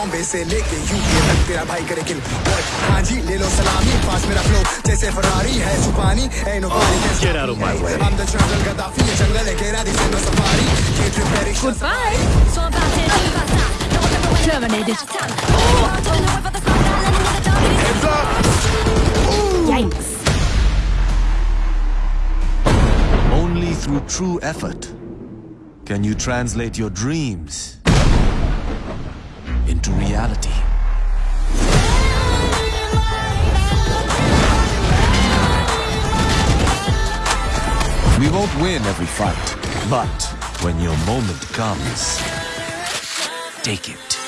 बॉम्बे से लेके यूपी तक तेरा भाई करे किल हाँ जी ले लो सलामी पास मेरा फ्लो जैसे फरारी है सुपानी ए नो पानी Get out of my way. I'm the jungle Gaddafi ये जंगल है केरा दी no safari ये ट्रिप मेरी Goodbye. Så about it, about that. No one ever went Terminated. out of town. Oh, to the north of the sky, landing with a dog. Heads up! Yikes. Only through true effort can you translate your dreams into reality. We won't win every fight, but when your moment comes, take it.